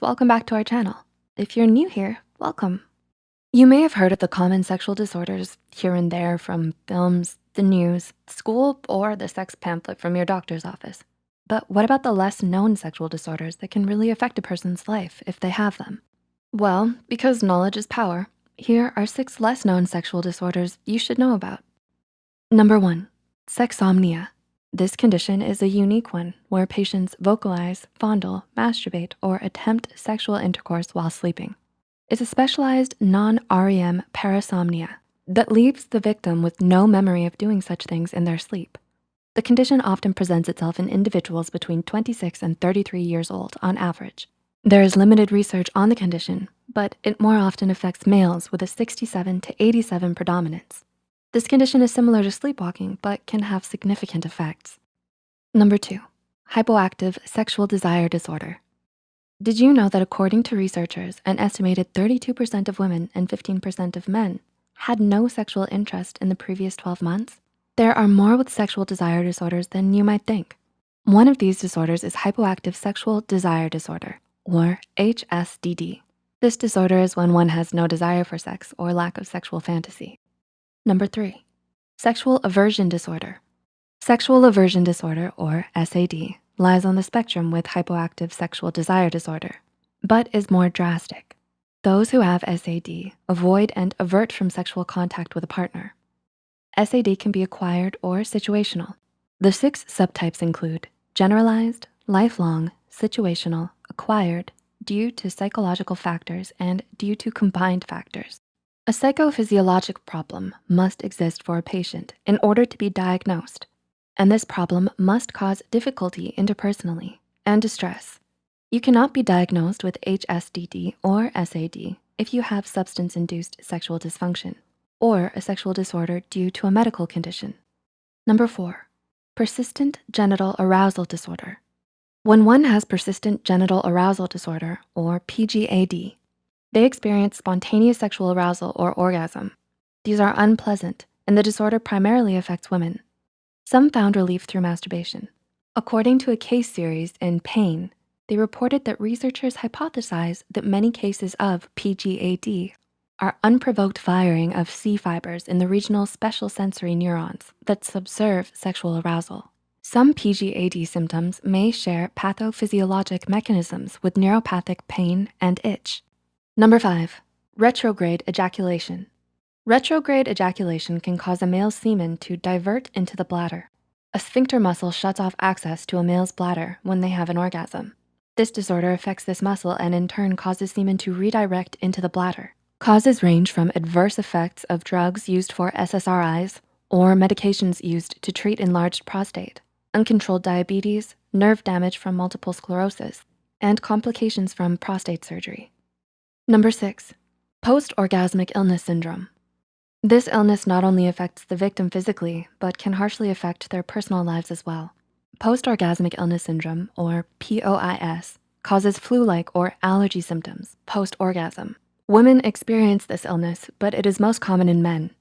Welcome back to our channel. If you're new here, welcome. You may have heard of the common sexual disorders here and there from films, the news, school, or the sex pamphlet from your doctor's office. But what about the less known sexual disorders that can really affect a person's life if they have them? Well, because knowledge is power, here are six less known sexual disorders you should know about. Number one, sexsomnia. This condition is a unique one where patients vocalize, fondle, masturbate, or attempt sexual intercourse while sleeping. It's a specialized non-REM parasomnia that leaves the victim with no memory of doing such things in their sleep. The condition often presents itself in individuals between 26 and 33 years old on average. There is limited research on the condition, but it more often affects males with a 67 to 87 predominance. This condition is similar to sleepwalking, but can have significant effects. Number two, hypoactive sexual desire disorder. Did you know that according to researchers, an estimated 32% of women and 15% of men had no sexual interest in the previous 12 months? There are more with sexual desire disorders than you might think. One of these disorders is hypoactive sexual desire disorder, or HSDD. This disorder is when one has no desire for sex or lack of sexual fantasy. Number three, sexual aversion disorder. Sexual aversion disorder, or SAD, lies on the spectrum with hypoactive sexual desire disorder, but is more drastic. Those who have SAD avoid and avert from sexual contact with a partner. SAD can be acquired or situational. The six subtypes include generalized, lifelong, situational, acquired, due to psychological factors, and due to combined factors. A psychophysiologic problem must exist for a patient in order to be diagnosed, and this problem must cause difficulty interpersonally and distress. You cannot be diagnosed with HSDD or SAD if you have substance-induced sexual dysfunction or a sexual disorder due to a medical condition. Number four, persistent genital arousal disorder. When one has persistent genital arousal disorder or PGAD, they experience spontaneous sexual arousal or orgasm. These are unpleasant and the disorder primarily affects women. Some found relief through masturbation. According to a case series in Pain, they reported that researchers hypothesize that many cases of PGAD are unprovoked firing of C fibers in the regional special sensory neurons that subserve sexual arousal. Some PGAD symptoms may share pathophysiologic mechanisms with neuropathic pain and itch. Number five, retrograde ejaculation. Retrograde ejaculation can cause a male's semen to divert into the bladder. A sphincter muscle shuts off access to a male's bladder when they have an orgasm. This disorder affects this muscle and in turn causes semen to redirect into the bladder. Causes range from adverse effects of drugs used for SSRIs or medications used to treat enlarged prostate, uncontrolled diabetes, nerve damage from multiple sclerosis, and complications from prostate surgery. Number six, post-orgasmic illness syndrome. This illness not only affects the victim physically, but can harshly affect their personal lives as well. Post-orgasmic illness syndrome, or POIS, causes flu-like or allergy symptoms post-orgasm. Women experience this illness, but it is most common in men.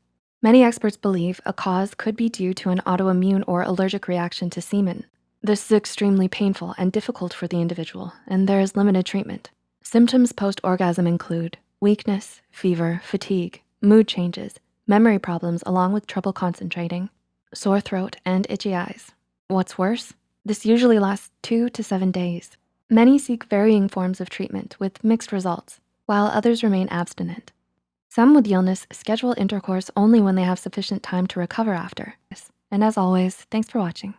Many experts believe a cause could be due to an autoimmune or allergic reaction to semen. This is extremely painful and difficult for the individual, and there is limited treatment. Symptoms post-orgasm include weakness, fever, fatigue, mood changes, memory problems along with trouble concentrating, sore throat, and itchy eyes. What's worse, this usually lasts two to seven days. Many seek varying forms of treatment with mixed results, while others remain abstinent. Some with illness schedule intercourse only when they have sufficient time to recover after. And as always, thanks for watching.